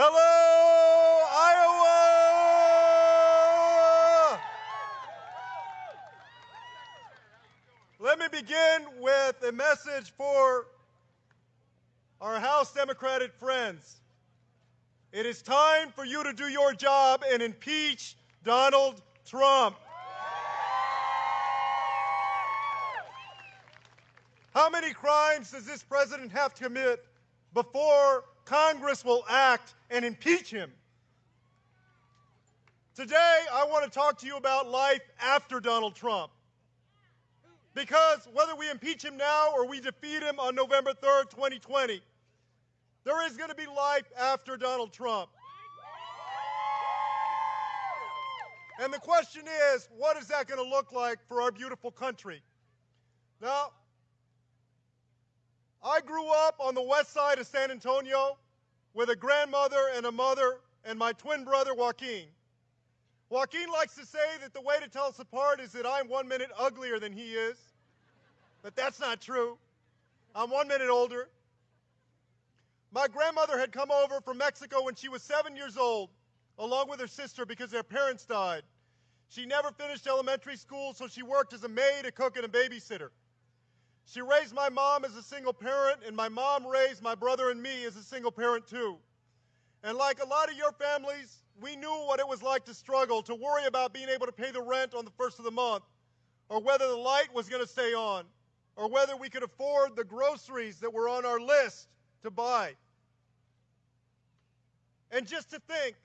Hello, Iowa! Let me begin with a message for our House Democratic friends. It is time for you to do your job and impeach Donald Trump. How many crimes does this president have to commit before Congress will act and impeach him? Today, I want to talk to you about life after Donald Trump. Because whether we impeach him now or we defeat him on November 3rd, 2020, there is going to be life after Donald Trump. And the question is, what is that going to look like for our beautiful country? Now, I grew up on the west side of San Antonio with a grandmother and a mother and my twin brother, Joaquin. Joaquin likes to say that the way to tell us apart is that I'm one minute uglier than he is. But that's not true. I'm one minute older. My grandmother had come over from Mexico when she was seven years old, along with her sister, because their parents died. She never finished elementary school, so she worked as a maid, a cook, and a babysitter. She raised my mom as a single parent, and my mom raised my brother and me as a single parent, too. And like a lot of your families, we knew what it was like to struggle, to worry about being able to pay the rent on the first of the month, or whether the light was going to stay on, or whether we could afford the groceries that were on our list to buy. And just to think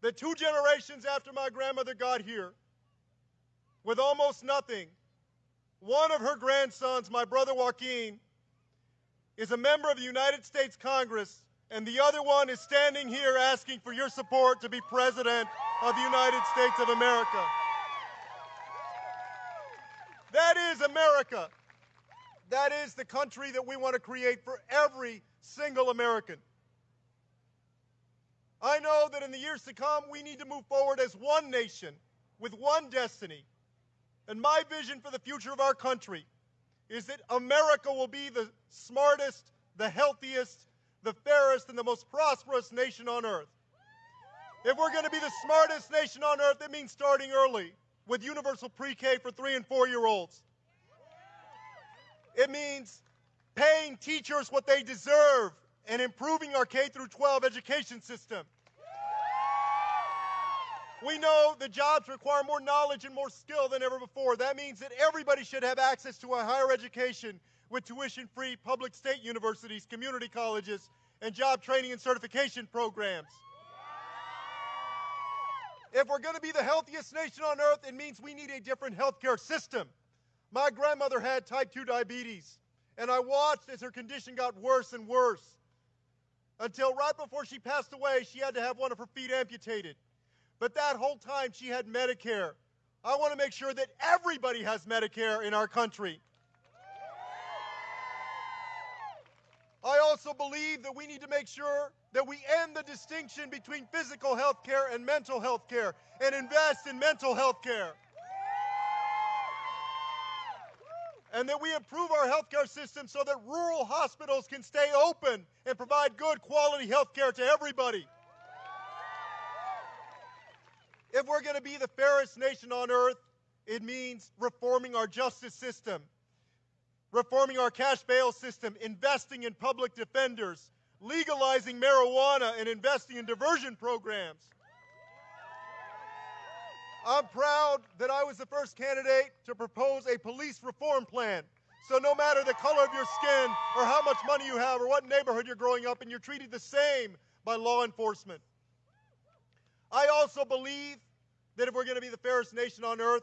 that two generations after my grandmother got here, with almost nothing, one of her grandsons, my brother Joaquin, is a member of the United States Congress, and the other one is standing here asking for your support to be President of the United States of America. That is America. That is the country that we want to create for every single American. I know that in the years to come, we need to move forward as one nation with one destiny and my vision for the future of our country is that America will be the smartest, the healthiest, the fairest, and the most prosperous nation on earth. If we're going to be the smartest nation on earth, it means starting early with universal pre-K for three and four-year-olds. It means paying teachers what they deserve and improving our K through 12 education system. We know that jobs require more knowledge and more skill than ever before. That means that everybody should have access to a higher education with tuition-free public state universities, community colleges, and job training and certification programs. If we're going to be the healthiest nation on earth, it means we need a different healthcare system. My grandmother had type 2 diabetes, and I watched as her condition got worse and worse until right before she passed away, she had to have one of her feet amputated. But that whole time she had Medicare. I want to make sure that everybody has Medicare in our country. I also believe that we need to make sure that we end the distinction between physical health care and mental health care and invest in mental health care. And that we improve our healthcare system so that rural hospitals can stay open and provide good quality health care to everybody. If we're going to be the fairest nation on earth, it means reforming our justice system, reforming our cash bail system, investing in public defenders, legalizing marijuana, and investing in diversion programs. I'm proud that I was the first candidate to propose a police reform plan. So no matter the color of your skin or how much money you have or what neighborhood you're growing up in, you're treated the same by law enforcement. I also believe that if we're going to be the fairest nation on earth,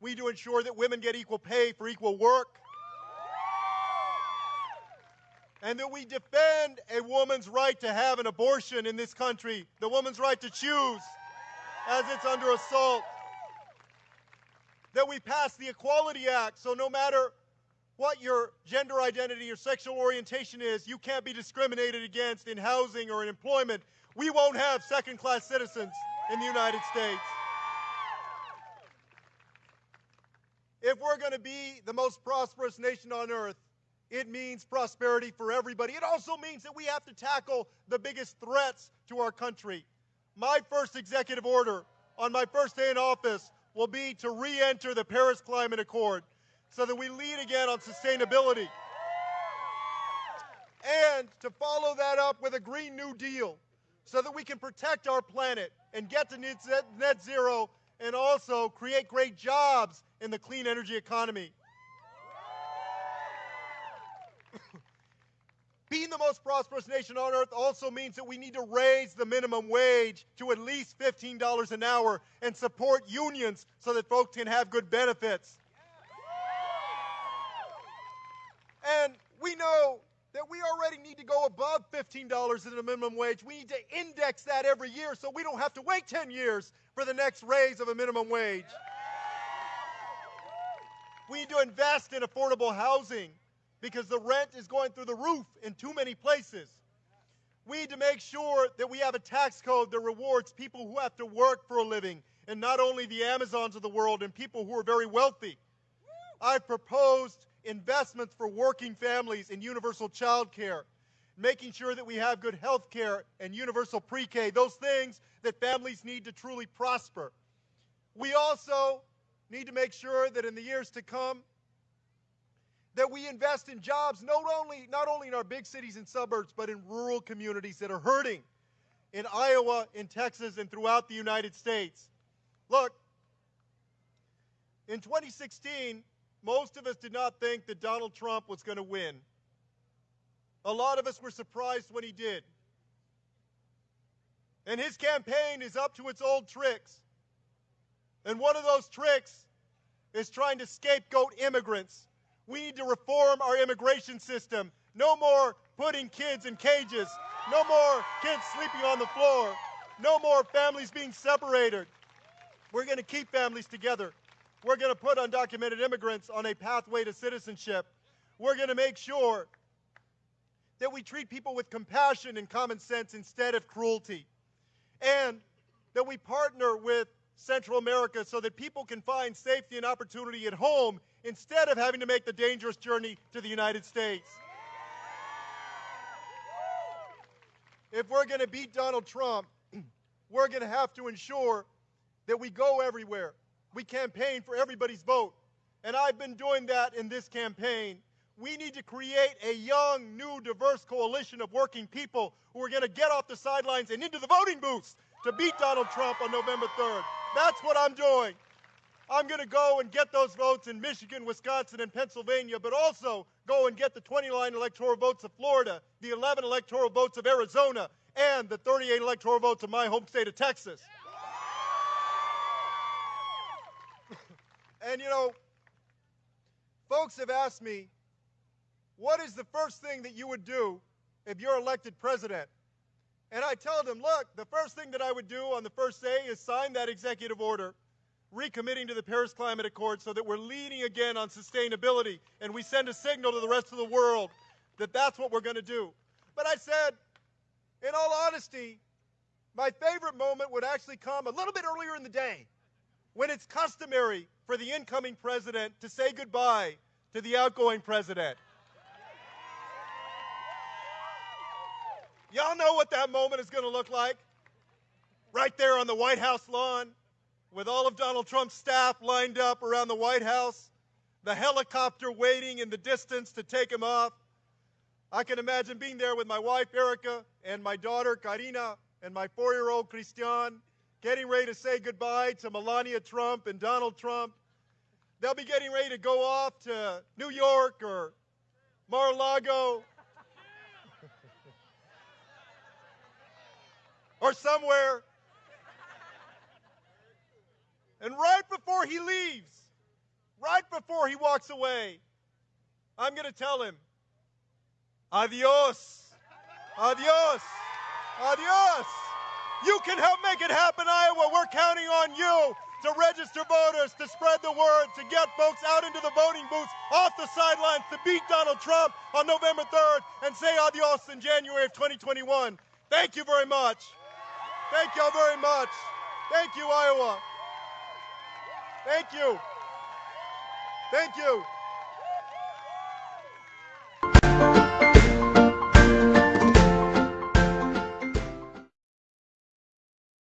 we need to ensure that women get equal pay for equal work. And that we defend a woman's right to have an abortion in this country, the woman's right to choose as it's under assault. That we pass the Equality Act so no matter what your gender identity or sexual orientation is, you can't be discriminated against in housing or in employment. We won't have second class citizens in the United States. If we're going to be the most prosperous nation on earth, It means prosperity for everybody. It also means that we have to tackle the biggest threats to our country. My first executive order on my first day in office will be to re enter the Paris Climate Accord so that we lead again on sustainability. And to follow that up with a Green New Deal so that we can protect our planet and get to net zero and also create great jobs in the clean energy economy. Being the most prosperous nation on earth also means that we need to raise the minimum wage to at least $15 an hour and support unions so that folks can have good benefits. And we know that we already need to go above $15 in the minimum wage. We need to index that every year so we don't have to wait 10 years for the next raise of a minimum wage. We need to invest in affordable housing because the rent is going through the roof in too many places. We need to make sure that we have a tax code that rewards people who have to work for a living and not only the Amazons of the world and people who are very wealthy. I've proposed investments for working families in universal child care, making sure that we have good health care and universal pre-K, those things that families need to truly prosper. We also need to make sure that in the years to come, that we invest in jobs not only, not only in our big cities and suburbs, but in rural communities that are hurting in Iowa, in Texas, and throughout the United States. Look, in 2016, most of us did not think that Donald Trump was going to win. A lot of us were surprised when he did. And his campaign is up to its old tricks. And one of those tricks is trying to scapegoat immigrants. We need to reform our immigration system. No more putting kids in cages. No more kids sleeping on the floor. No more families being separated. We're going to keep families together. We're going to put undocumented immigrants on a pathway to citizenship. We're going to make sure that we treat people with compassion and common sense instead of cruelty. And that we partner with Central America so that people can find safety and opportunity at home instead of having to make the dangerous journey to the United States. If we're going to beat Donald Trump, we're going to have to ensure that we go everywhere, we campaign for everybody's vote. And I've been doing that in this campaign. We need to create a young, new, diverse coalition of working people who are going to get off the sidelines and into the voting booths to beat Donald Trump on November 3rd. That's what I'm doing. I'm going to go and get those votes in Michigan, Wisconsin, and Pennsylvania, but also go and get the 29 electoral votes of Florida, the 11 electoral votes of Arizona, and the 38 electoral votes of my home state of Texas. And you know, folks have asked me, what is the first thing that you would do if you're elected president? And I tell them, look, the first thing that I would do on the first day is sign that executive order recommitting to the Paris Climate Accord so that we're leading again on sustainability and we send a signal to the rest of the world that that's what we're going to do. But I said, in all honesty, my favorite moment would actually come a little bit earlier in the day when it's customary for the incoming president to say goodbye to the outgoing president. Y'all know what that moment is going to look like? Right there on the White House lawn, with all of Donald Trump's staff lined up around the White House, the helicopter waiting in the distance to take him off. I can imagine being there with my wife, Erica, and my daughter, Carina, and my four year old, Christian, getting ready to say goodbye to Melania Trump and Donald Trump. They'll be getting ready to go off to New York or Mar-a-Lago or somewhere. And right before he leaves, right before he walks away, I'm going to tell him, adios, adios, adios. You can help make it happen, Iowa. We're counting on you to register voters, to spread the word, to get folks out into the voting booths, off the sidelines, to beat Donald Trump on November 3rd and say adios in January of 2021. Thank you very much. Thank y'all very much. Thank you, Iowa. Thank you. Thank you.